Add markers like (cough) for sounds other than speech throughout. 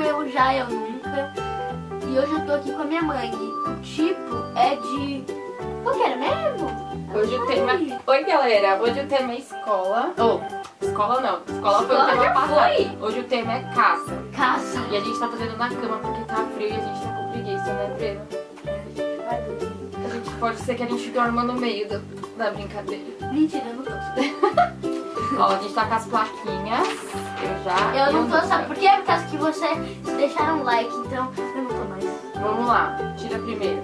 eu já, eu nunca. E hoje eu tô aqui com a minha mãe. E o tipo é de... Qual que era mesmo? Hoje o tema... Oi, galera. Hoje o tema é escola. Ou, oh, escola não. Escola, foi o tema passado. Hoje o tema é caça. Caça. E a gente tá fazendo na cama porque tá frio e a gente tá com preguiça, né, Breno? A gente pode ser que a gente dorma no meio do, da brincadeira. Mentira, eu não tô. (laughs) Ó, a gente tá com as plaquinhas. Eu já. Eu não tô, sabe por quê? Por causa que vocês deixaram um like, então eu não tô mais. Vamos lá, tira primeiro.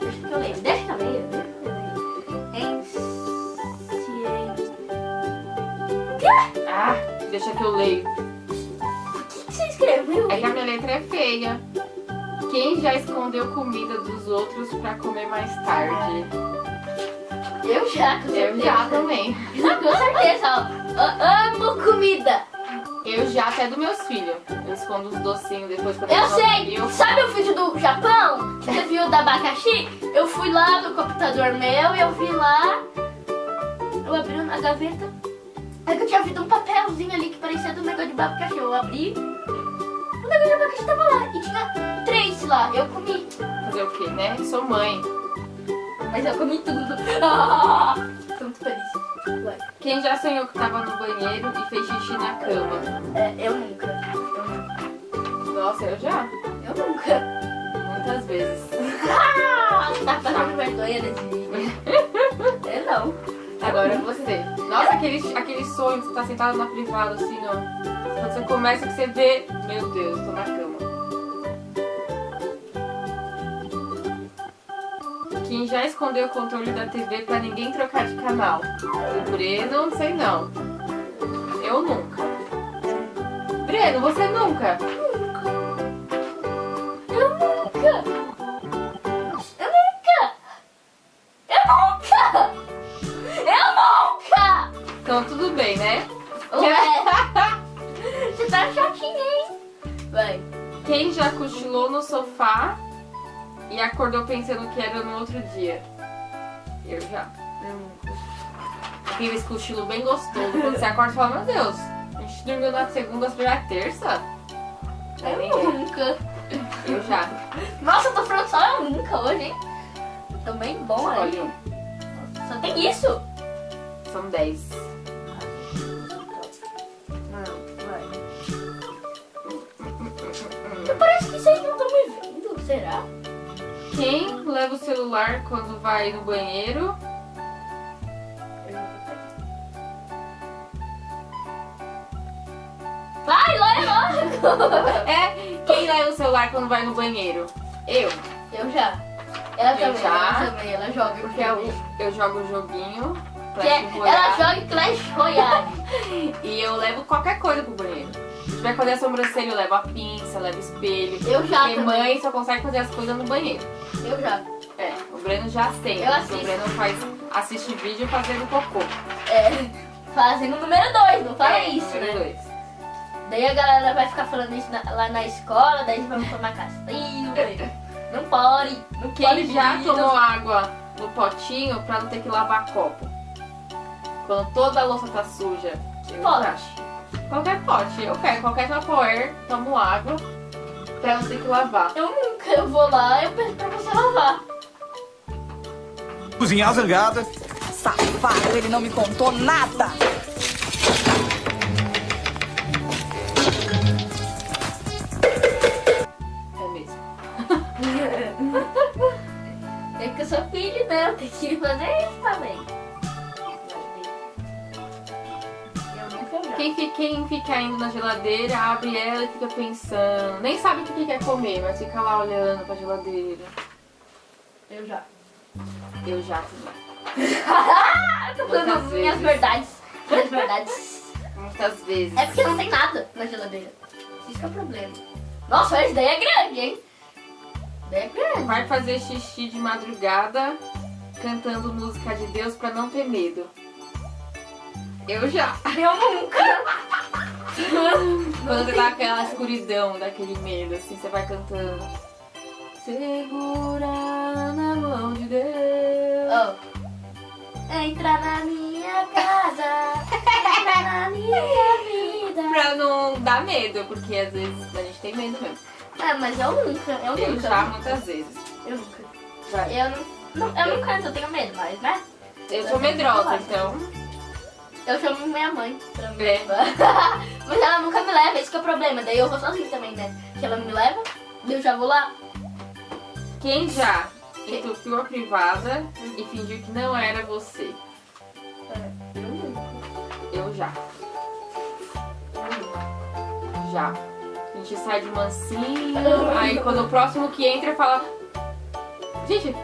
Deixa que eu leio, deixa que eu leio, deixa que eu leio. Ah, deixa que eu leio. O que, que você escreveu? É que a minha letra é feia. Quem já escondeu comida dos outros pra comer mais tarde? Eu já, com Eu já também. Com certeza, ó. Eu amo comida. Eu já até dos meus filhos. Eu escondo os docinhos depois quando Eu sei! Eu... Sabe o vídeo do Japão? Você viu da abacaxi? Eu fui lá no computador meu e eu vi lá. Eu abri na gaveta. Aí que eu tinha visto um papelzinho ali que parecia do negócio de abacaxi. Eu abri. O negócio de abacaxi tava lá. E tinha três lá. Eu comi. Fazer o quê, né? Sou mãe. Mas eu comi tudo. Ah, (laughs) tô muito feliz. Quem já sonhou que tava no banheiro e fez xixi na cama? É, eu nunca. Eu nunca. Nossa, eu já. Eu nunca. Muitas vezes. (laughs) Tá passando vergonha desse (laughs) vídeo. eu não. Agora você. Nossa, aquele, aquele sonho que você tá sentado na privada, assim, ó. Quando você começa que você vê, meu Deus, tô na cama. Quem já escondeu o controle da TV pra ninguém trocar de canal? O Breno, não sei não. Eu nunca. Breno, você nunca? Eu nunca. Eu nunca. Eu nunca. Eu nunca. Então tudo bem, né? Ué. (laughs) Você tá chatinho, hein? Vai. Quem já cochilou no sofá e acordou pensando que era no outro dia? Eu já. Eu nunca. Aquele cochilo bem gostoso. Quando você acorda e fala, meu Deus, a gente dormiu na segunda, já é terça? Eu ninguém. nunca. Eu já. Nossa, eu tô falando só eu nunca hoje, hein? Tô bem bom aí. Só tem isso? São 10. Não, vai. (laughs) Parece que vocês não estão me vendo, será? Quem leva o celular quando vai no banheiro? Vai, logo! É, quem leva o celular quando vai no banheiro? Eu. Eu já. Ela Eu também, já. ela também, ela joga. Porque eu, eu jogo o joguinho. Que é- Clash ela Royale, joga Clash Royale. (laughs) E eu levo qualquer coisa pro banheiro. Se tiver que fazer a sobrancelha, eu levo a pinça, levo espelho. Eu já Porque também. mãe só consegue fazer as coisas no banheiro. Eu já. É, o Breno já tem. Eu O assisto. Breno faz, assiste vídeo fazendo cocô. É, (laughs) fazendo o número 2, não fala É, isso, número né? dois. Daí a galera vai ficar falando isso na- lá na escola, daí vamos tomar castigo. (laughs) não pode, não pode Quem já vídeo. tomou água no potinho pra não ter que lavar copo? Quando toda a louça tá suja. Eu Pote. já. Qualquer pote. Eu pego qualquer tapoer, tomo água pra não ter que lavar. Eu nunca, eu vou lá, eu peço pra você lavar. Cozinhar zangada. Safado, ele não me contou nada. É mesmo. (laughs) É que eu sou filho, né? Eu tenho que fazer isso Quem fica, indo na geladeira, abre ela e fica pensando. Nem sabe o que que quer comer, mas fica lá olhando pra geladeira. Eu já. Eu já também. (laughs) tô falando minhas verdades. Minhas (laughs) verdades. Muitas vezes. É porque não tem nada na geladeira. Isso que é o problema. Nossa, essa ideia é grande, hein? Ideia é grande. Vai fazer xixi de madrugada cantando música de Deus pra não ter medo. Eu já. Eu nunca. Quando você tá aquela escuridão, daquele medo, assim, você vai cantando. Segura na mão de Deus. Oh. Entra na minha casa. entra na minha vida. Pra não dar medo, porque às vezes a gente tem medo mesmo. Ah, mas eu nunca, eu, eu nunca. já muitas vezes. Eu nunca. Eu não, não eu não canto, eu tenho medo, mas né? Eu, eu sou medrosa, então. Eu chamo minha mãe pra me É. levar. (laughs) mas ela nunca me leva, esse que é o problema. Daí eu vou sozinha também, né? Que ela me leva, eu já vou lá. Quem já entupiu a privada e fingiu que não era você? É, Eu nunca. Eu já. Já. A gente sai de mansinho, (laughs) aí quando o próximo que entra fala. Gente,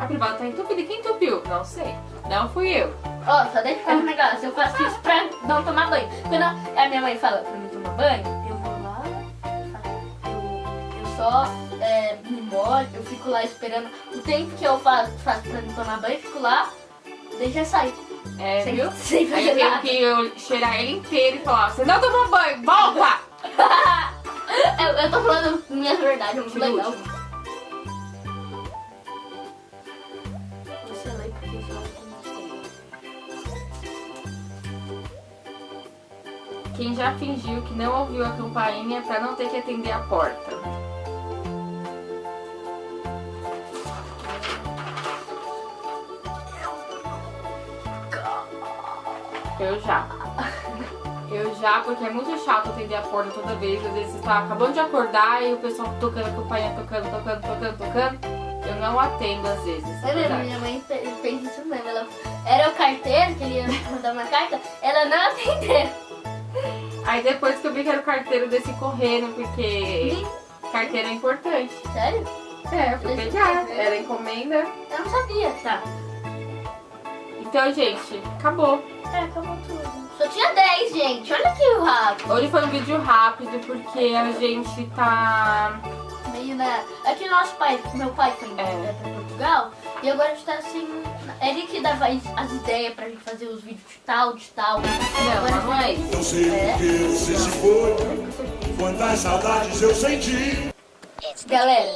a privada tá entupida. E quem entupiu? Não sei. Não fui eu. Ó, só deixa eu falar um negócio. Eu faço isso pra não tomar banho. Quando a minha mãe fala pra mim tomar banho, eu vou lá, eu, eu só é, me molho, eu fico lá esperando. O tempo que eu faço, faço pra me tomar banho, eu fico lá, já saio. É, sem, viu? (laughs) sem Aí fazer eu tenho que eu cheirar ele inteiro e falar, você não tomou banho, volta! (laughs) eu, eu tô falando minha verdade, é muito legal. Quem já fingiu que não ouviu a campainha pra não ter que atender a porta? Eu já. Eu já, porque é muito chato atender a porta toda vez. Às vezes você tá acabando de acordar e o pessoal tocando a campainha, tocando, tocando, tocando, tocando. Eu não atendo às vezes. é mesmo, minha mãe fe- fez isso mesmo. Ela, era o carteiro que ele ia mandar uma carta, ela não atendeu. Aí depois que eu vi que era o carteiro desse correndo, porque carteiro é importante. Sério? É, eu fui Deixa pegar. Era encomenda. Eu não sabia. Tá. Então, gente, acabou. É, acabou tudo. Só tinha 10, gente. Olha aqui o rápido. Hoje foi um vídeo rápido porque a gente tá. Meio na. É que nosso pai, meu pai foi É. é. pra Portugal e agora a gente tá assim. Ele que dava as as ideias pra gente fazer os vídeos de tal, de tal. Não, Agora mas não é. Não sei É. porque você se foi. Quantas saudades eu senti. Galera,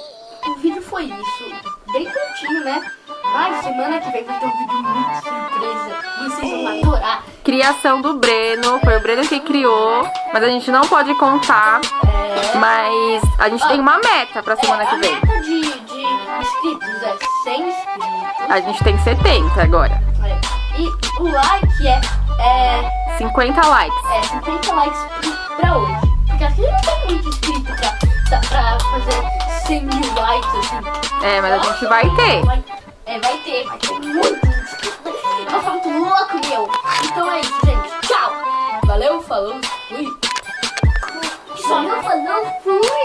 o vídeo foi isso. Bem curtinho, né? Mas semana que vem vai ter um vídeo muito surpresa. Vocês vão adorar. Criação do Breno, foi o Breno que criou, mas a gente não pode contar. É. Mas a gente tem uma meta pra semana É, que a vem. meta de, de inscritos é 100 inscritos. A gente tem 70 agora. É. E o like é, é, 50 likes. é 50 likes pra- hoje. Porque aqui não tem muito inscrito pra, pra fazer 100 mil likes, assim. É, mas a gente vai ter. Vai- é, vai ter, vai ter muito. Eu vou ficar muito louco, meu. Então é isso, gente. Tchau. Valeu, falou, fui. Só não falou, fui.